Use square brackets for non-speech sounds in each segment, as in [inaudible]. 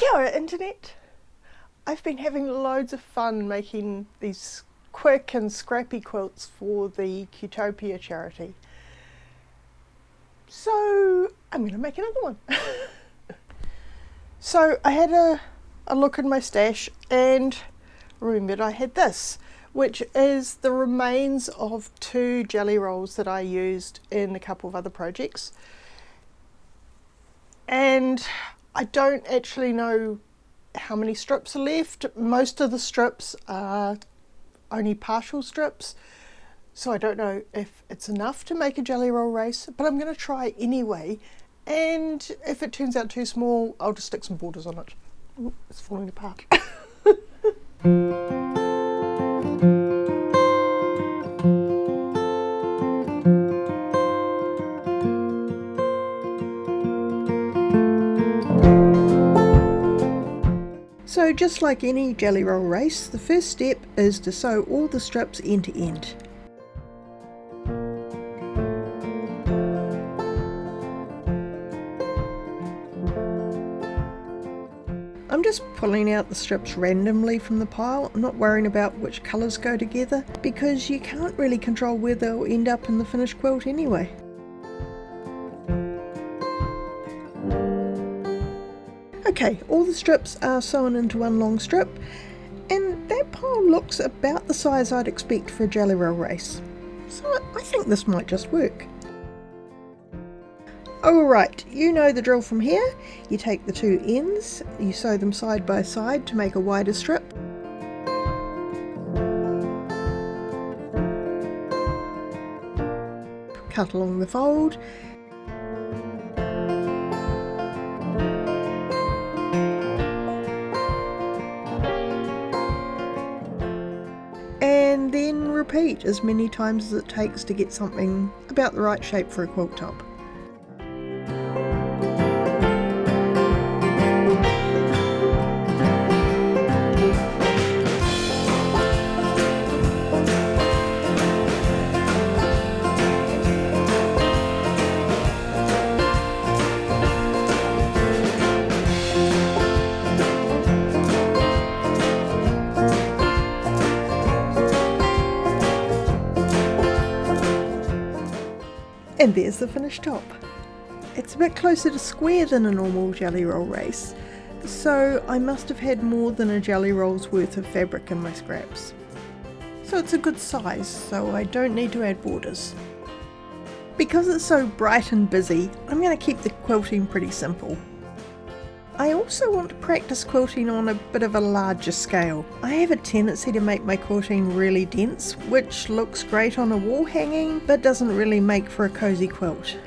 Kia ora, Internet! I've been having loads of fun making these quick and scrappy quilts for the Qtopia charity. So I'm going to make another one. [laughs] so I had a, a look in my stash and remembered I had this, which is the remains of two jelly rolls that I used in a couple of other projects. And I don't actually know how many strips are left. Most of the strips are only partial strips. So I don't know if it's enough to make a jelly roll race, but I'm going to try anyway. And if it turns out too small, I'll just stick some borders on it. Ooh, it's falling apart. [laughs] So just like any jelly roll race, the first step is to sew all the strips end to end. I'm just pulling out the strips randomly from the pile. Not worrying about which colours go together because you can't really control where they'll end up in the finished quilt anyway. Okay, all the strips are sewn into one long strip and that pile looks about the size I'd expect for a jelly roll race. So I think this might just work. Alright, you know the drill from here. You take the two ends, you sew them side by side to make a wider strip. Cut along the fold. Repeat as many times as it takes to get something about the right shape for a quilt top. And there's the finished top. It's a bit closer to square than a normal jelly roll race, so I must have had more than a jelly roll's worth of fabric in my scraps. So it's a good size, so I don't need to add borders. Because it's so bright and busy, I'm going to keep the quilting pretty simple. I also want to practice quilting on a bit of a larger scale. I have a tendency to make my quilting really dense, which looks great on a wall hanging, but doesn't really make for a cozy quilt.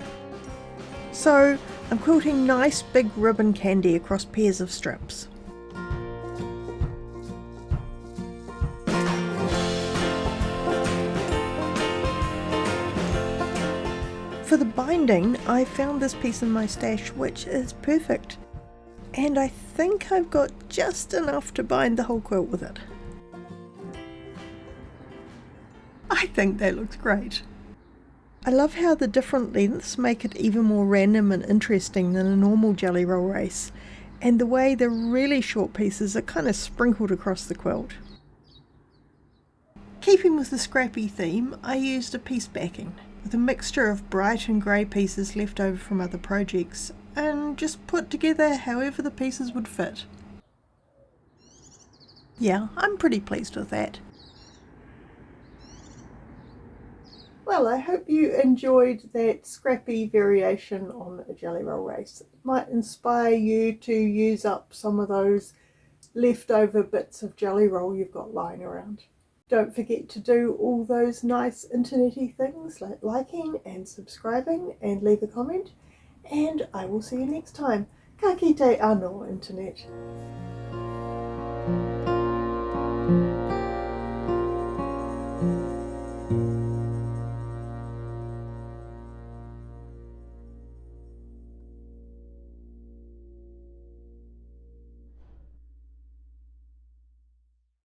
So I'm quilting nice big ribbon candy across pairs of strips. For the binding, I found this piece in my stash which is perfect and I think I've got just enough to bind the whole quilt with it. I think that looks great. I love how the different lengths make it even more random and interesting than a normal jelly roll race, and the way the really short pieces are kind of sprinkled across the quilt. Keeping with the scrappy theme, I used a piece backing with a mixture of bright and grey pieces left over from other projects and just put together however the pieces would fit. Yeah, I'm pretty pleased with that. Well, I hope you enjoyed that scrappy variation on a jelly roll race. It might inspire you to use up some of those leftover bits of jelly roll you've got lying around. Don't forget to do all those nice internety things like liking and subscribing and leave a comment and I will see you next time. Ka kite anō, Internet.